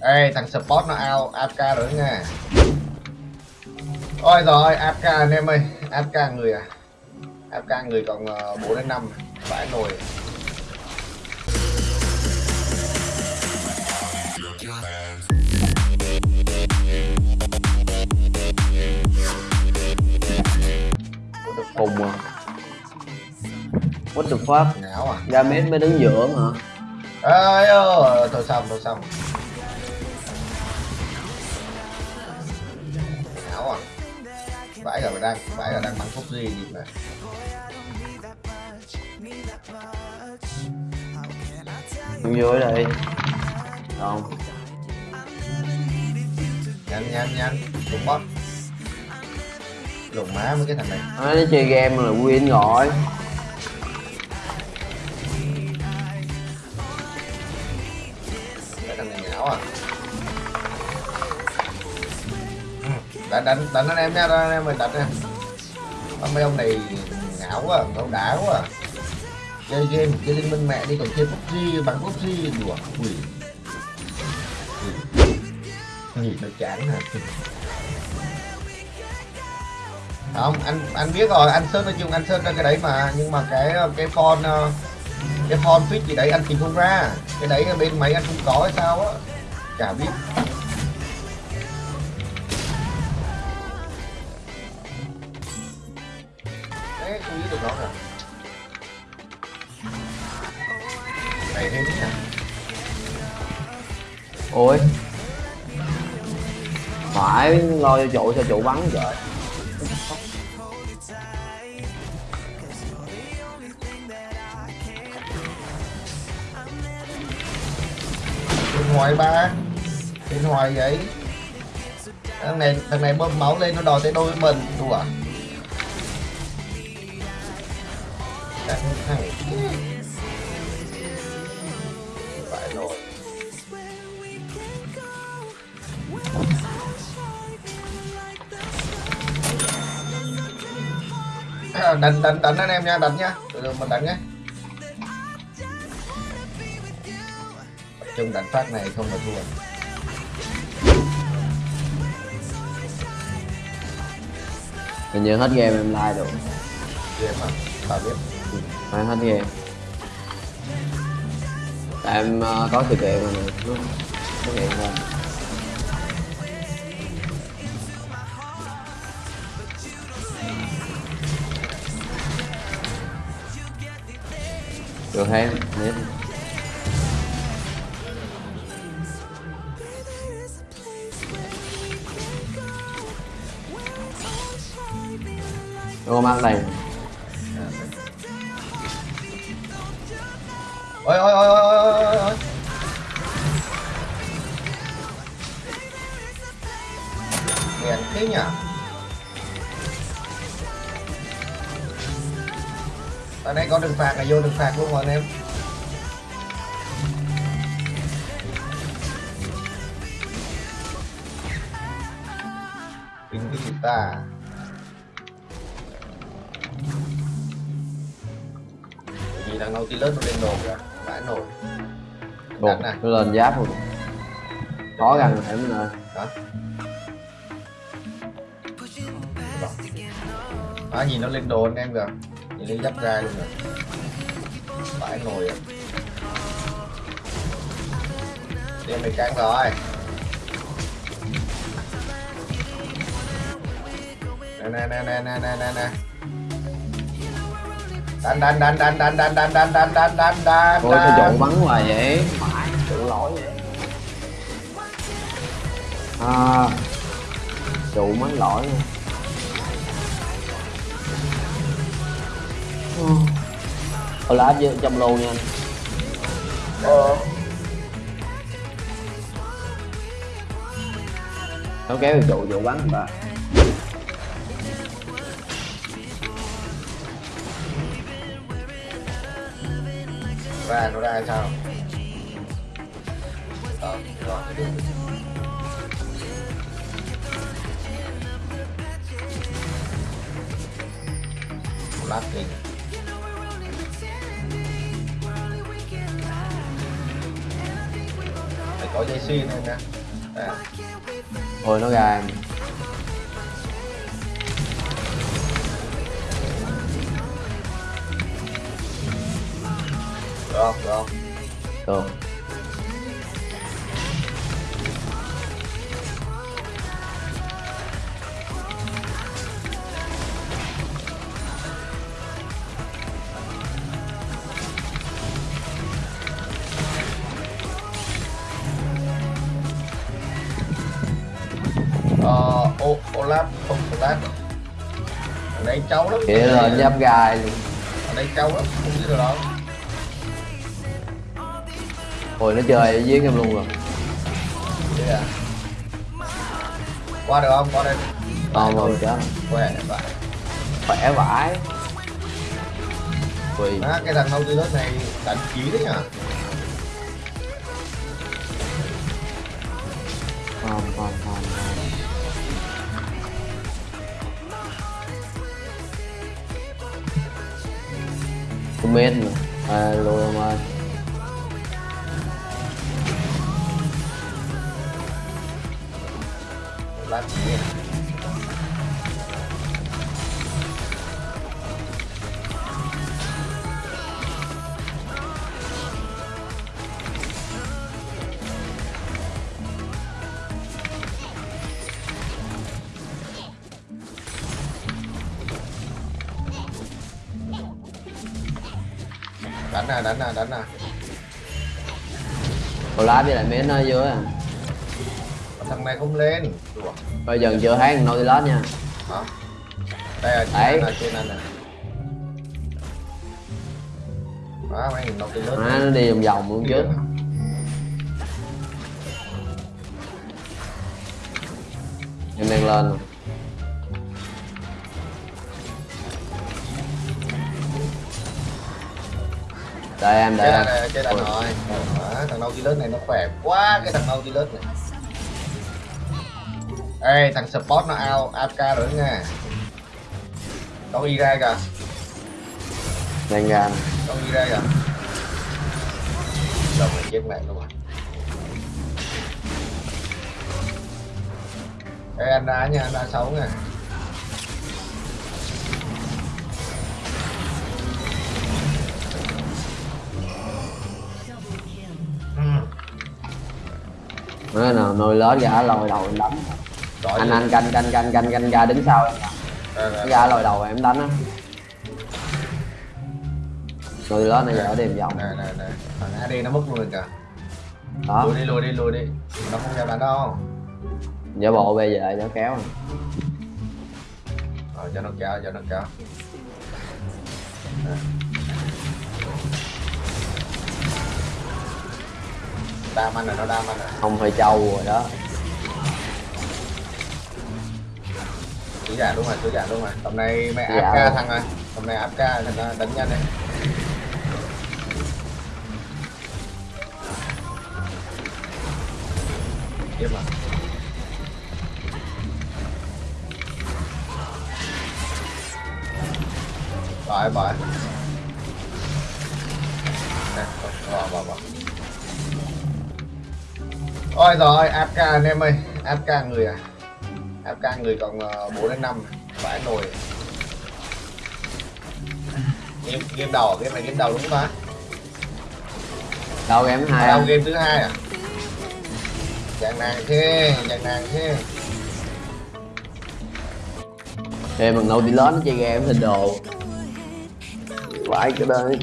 Ê, thằng support nó ao AFK rồi nha. Ôi rồi, AFK anh em ơi AFK người à. AFK người còn ờ, 4 đến 5 Phải nồi. Hùng à. What the fuck? Ngáo à Gamet mới đứng giữa hả Ê, ơ, thôi xong, thôi xong. Ngáo à. Vãi cả đang, vãi cả đang bắn phúc gì gì mà. Đứng dưới đây. Không. Nhanh, nhanh, nhanh. Đúng bot. Lùng má mấy cái thằng này. Nó chơi game là win rồi đánh đánh đánh anh em nha, đánh anh em mình đánh nha. Mấy ông này ngáo quá ông đá quá. Chơi game, chơi liên minh mẹ đi còn chơi PUBG bắn PUBG đùa, quỷ. Gì nó chán hả? Không, anh anh biết rồi, anh sơn nói chung, anh sơn ra cái đấy mà, nhưng mà cái cái phone ờ, cái phone fit gì đấy anh tìm không ra. Cái đấy bên máy anh không có hay sao á. Chả biết. Nghĩ được nó rồi này thêm nha Ôi. Phải, lo cho trụ sao trụ bắn trời bên ngoài ba. Điện thoại vậy. Thằng này thằng này bơm máu lên nó đòi tới đôi với mình, đùa. Thằng thằng phải rồi. À, đánh đánh đánh anh em nha đánh nha. Từ từ mình đánh nhé. Trung đánh phát này không là thua. Hình như hết game em like được game mà tao biết mà em hết game Tại em uh, có sự kiện rồi nó xuất hiện ra Được hay không? Ô mát này ôi ôi ôi ôi ôi ôi ôi. Hèn thế nhỉ? Ở đây có đường phạt là vô đường phạt luôn rồi anh em. Tính cái gì ta. Vì thằng Nautilus nó lên đồ kìa vãi nổi Đánh này nó lên giáp rồi. Khó gần thể mình ơi đó đó nhìn nó lên đồ anh em kìa. Nhìn lên giáp gai luôn kìa. Vãi nổi à. Đem mày căng rồi nè nè nè nè nè nè nè đánh đánh đánh đánh đánh đánh đánh đánh đánh đánh đánh đánh Ôi sao trụ bắn hoài vậy Phải, tự lỗi vậy À Trụ mới lỗi nha Ờ lá vô trong lô nha anh Ờ. Nó kéo trụ trụ bắn ta và nó ra sao ờ, đó, đó, được. phải có dây xuyên thôi nè à. ôi nó ra. Được không được. Không Được. Ờ ô không Olaf ở đây trâu lắm. Kia lên giáp gai luôn. Ở đây trâu lắm không biết được đâu Ôi nó chơi dưới em luôn rồi. À qua được không? Qua đây. Còn rồi chết khỏe vậy. Khỏe vãi. Quỳ. À, cái thằng Nautilus này đánh chí đấy Không không không không. Tôi mết nữa. Lùi ông ơi lát chí đánh nè đánh nè đánh nè Còn lá với lại mến nó vô dưới à thằng này không lên. Đùa. Bây giờ chưa thấy Nautilus nha. Hả? Đây là trên này trên này nè. Đó mấy thằng Nautilus nó đi vòng vòng luôn chứ. Em đang lên rồi Đợi em, đợi Chết em. đã, chết đã rồi Đó, thằng Nautilus này nó khỏe quá cái thằng Nautilus này Ê thằng support nó out AFK rồi nha. Có y ra kìa. Đang ra. Có y ra kìa. Rồi mình chết mẹ luôn rồi Ê anh đá nha anh đá xấu nha. Ừ. Nó nào nồi lớn gã lòi đầu đánh Giỏi Anh anh canh canh canh canh canh ra đứng sau em Đây, đây, Gã lòi đầu em đánh á. Nồi lớn này giờ điểm vòng. Này này này Thằng AD nó mất luôn kìa. Đó lùi đi lùi đi lùi đi. Nó không dám đánh đâu. Giả bộ bây giờ nó kéo. Nè rồi cho nó kéo cho nó kéo. Nè. đam anh rồi nó đam anh rồi. Không phải trâu rồi đó cứ giả đúng rồi cứ giả đúng rồi. Tầm này mẹ AFK rồi. thằng rồi tầm này AFK thằng nó đánh nhanh đấy. Tiếp mà bỏ bỏ nè bỏ bỏ bỏ ôi rồi AFK anh em ơi. AFK người à AFK người còn 4 đến 5 phải nồi. Game game đầu game này game đầu đúng không ta Đâu em hai đầu không? game thứ hai à? Chàng nàng thế chàng nàng thế. Em bằng Nautilus nó chơi game hình đồ. Vãi cái đây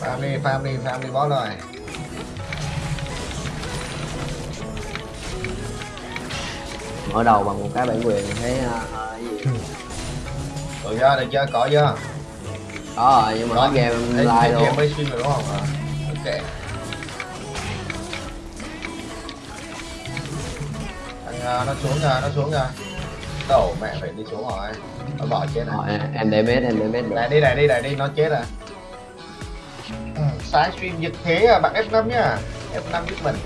farm đi farm đi farm đi boss rồi Mở đầu bằng một cái bản quyền thấy cái gì? Được chưa? Được chưa? Có chưa? Có rồi nhưng mà hết game Ê, live game mới stream rồi đúng không? À, ok. Thằng ờ, nó xuống rồi nó xuống rồi đổ mẹ phải đi xuống rồi. Nó bỏ chết rồi Rồi em để mét em để được. Này đi này đi này đi nó chết rồi. Ừ, sáng stream giật thế à bạn F5 nhá. F5 giúp mình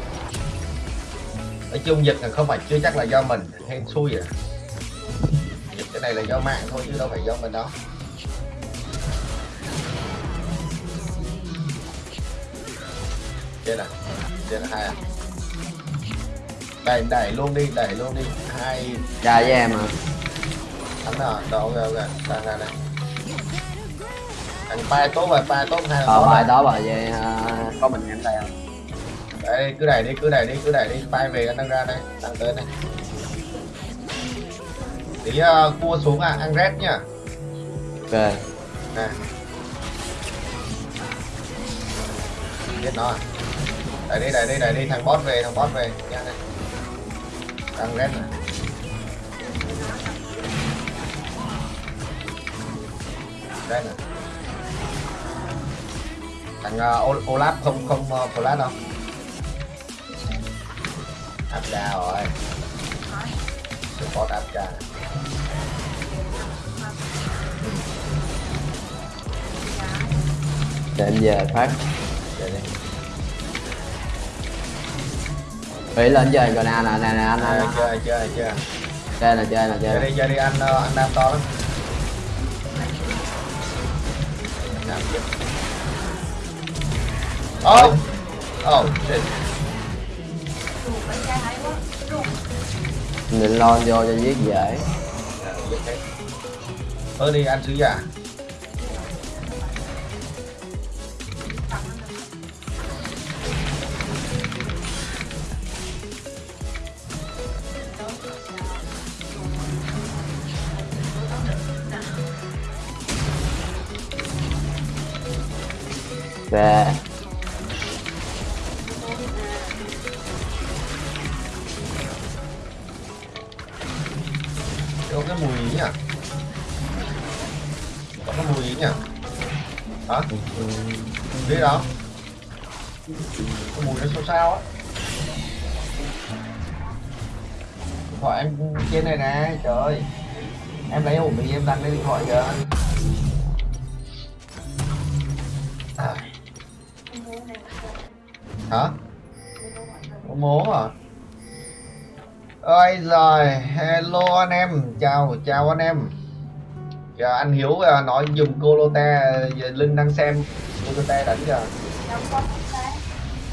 nói chung giật là không phải chưa chắc là do mình hên xui à giật cái này là do mạng thôi chứ đâu phải do mình đâu. Chết à trên hai à. Đẩy đẩy luôn đi đẩy luôn đi. Hai ra với em à thắng rồi rồi ok ok. Đang ra đây. Thằng bay tốt rồi bay tốt hai ờ rồi. đó bà về à, có mình em đây không đây cứ đẩy đi cứ đẩy đi cứ đẩy đi. Bay về anh đang ra đây đang tới đây tí uh, cua xuống à ăn red nhá ok nè. Biết nó à? Đẩy đi đẩy đi đẩy đi thằng boss về thằng boss về. Nha đây ăn red này. Red này. Thằng uh, Olaf không không uh, flash đâu áp ra rồi. Support áp ra. Để em về phát. Để đi. Bị lên chơi rồi nè nè nè nè anh anh chơi chơi chơi chơi. Nè chơi nè chơi. Chơi đi chơi đi anh ờ, anh đam to lắm. Oh oh shit định lo vô cho giết dễ. Ơ đi ăn sứ giả về có ý nhỉ? Hả? Đi đó cái mùi nó sao sao á? Điện thoại em trên này nè, trời ơi. Em lấy ổn định em đặt lên điện thoại kìa. À. hả? Có mố à ơi rồi hello anh em. Chào chào anh em giờ anh hiếu à, nói dùng colote giờ linh đang xem colote đánh giờ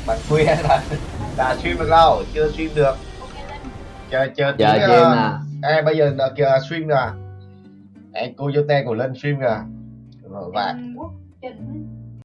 bạn khuya là đã stream được đâu? Chưa stream được. Chờ chờ tí giờ ờ, chim nè Ê, bây giờ là kìa stream rồi à? Em cô Yote của Linh stream rồi Và